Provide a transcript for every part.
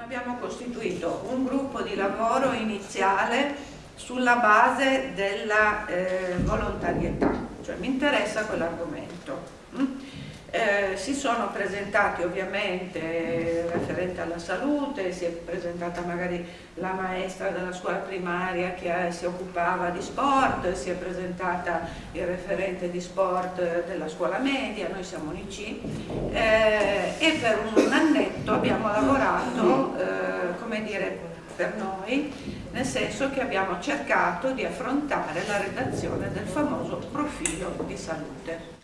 Abbiamo costituito un gruppo di lavoro iniziale sulla base della eh, volontarietà, cioè mi interessa quell'argomento. Eh, si sono presentati ovviamente referente alla salute, si è presentata magari la maestra della scuola primaria che eh, si occupava di sport, si è presentata il referente di sport della scuola media, noi siamo l'IC eh, e per un annetto abbiamo lavorato, eh, come dire, per noi, nel senso che abbiamo cercato di affrontare la redazione del famoso profilo di salute.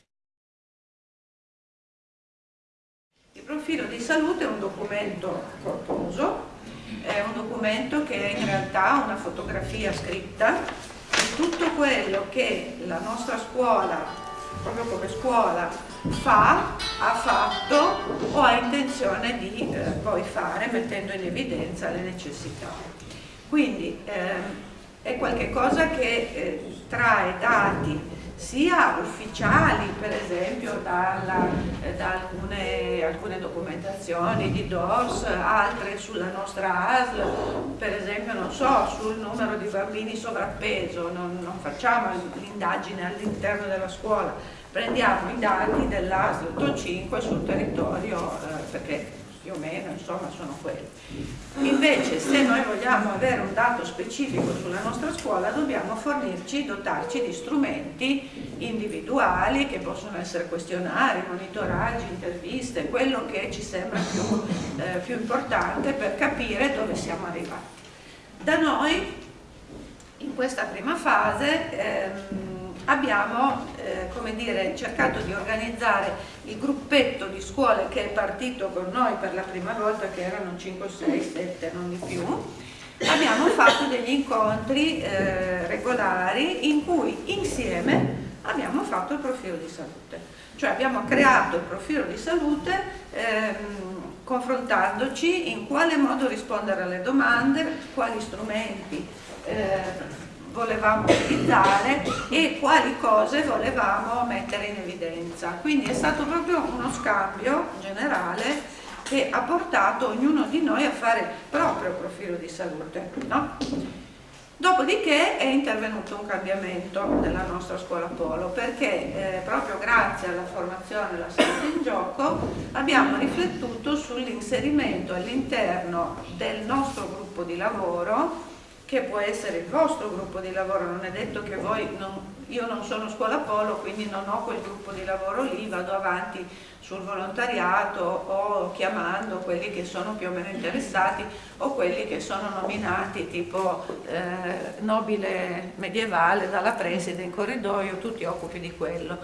Salute è un documento corposo, è un documento che è in realtà una fotografia scritta di tutto quello che la nostra scuola, proprio come scuola, fa, ha fatto o ha intenzione di eh, poi fare mettendo in evidenza le necessità. Quindi eh, è qualcosa che eh, trae dati sia ufficiali per esempio dalla, eh, da alcune, alcune, documentazioni di DOS, altre sulla nostra ASL, per esempio non so, sul numero di bambini sovrappeso, non, non facciamo l'indagine all'interno della scuola, prendiamo i dati dell'ASL 5 sul territorio eh, perché più o meno, insomma sono quelli. Invece se noi vogliamo avere un dato specifico sulla nostra scuola dobbiamo fornirci, dotarci di strumenti individuali che possono essere questionari, monitoraggi, interviste, quello che ci sembra più, eh, più importante per capire dove siamo arrivati. Da noi in questa prima fase ehm, abbiamo eh, dire, cercato di organizzare il gruppetto di scuole che è partito con noi per la prima volta, che erano 5, 6, 7, non di più, abbiamo fatto degli incontri eh, regolari in cui insieme abbiamo fatto il profilo di salute. Cioè abbiamo creato il profilo di salute ehm, confrontandoci in quale modo rispondere alle domande, quali strumenti eh, volevamo utilizzare e quali cose volevamo mettere in evidenza. Quindi è stato proprio uno scambio generale che ha portato ognuno di noi a fare il proprio profilo di salute. No? Dopodiché è intervenuto un cambiamento nella nostra scuola Polo perché eh, proprio grazie alla formazione della salute in gioco abbiamo riflettuto sull'inserimento all'interno del nostro gruppo di lavoro che può essere il vostro gruppo di lavoro, non è detto che voi, non, io non sono scuola polo quindi non ho quel gruppo di lavoro lì, vado avanti sul volontariato o chiamando quelli che sono più o meno interessati o quelli che sono nominati tipo eh, nobile medievale dalla preside in corridoio, tu ti occupi di quello.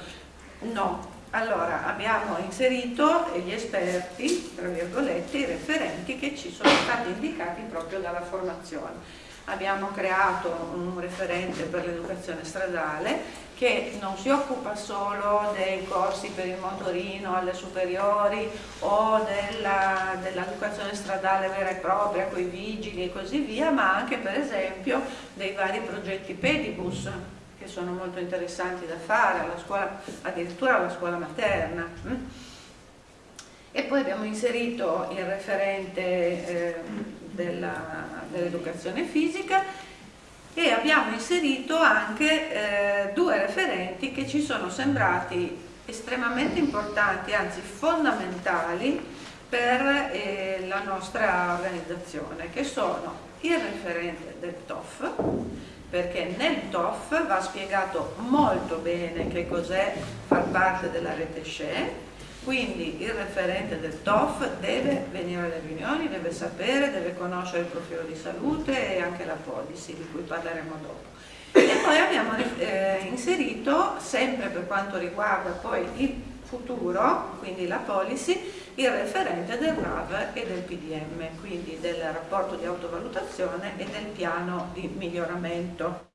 No, allora abbiamo inserito gli esperti, tra virgolette, i referenti che ci sono stati indicati proprio dalla formazione abbiamo creato un referente per l'educazione stradale che non si occupa solo dei corsi per il motorino alle superiori o dell'educazione dell stradale vera e propria con i vigili e così via, ma anche per esempio dei vari progetti pedibus che sono molto interessanti da fare, alla scuola, addirittura alla scuola materna. Mm? E poi abbiamo inserito il referente eh, dell'educazione dell fisica e abbiamo inserito anche eh, due referenti che ci sono sembrati estremamente importanti, anzi fondamentali per eh, la nostra organizzazione, che sono il referente del TOF, perché nel TOF va spiegato molto bene che cos'è far parte della rete SCE, quindi il referente del TOF deve venire alle riunioni, deve sapere, deve conoscere il profilo di salute e anche la policy di cui parleremo dopo. E poi abbiamo eh, inserito, sempre per quanto riguarda poi il futuro, quindi la policy, il referente del RAV e del PDM, quindi del rapporto di autovalutazione e del piano di miglioramento.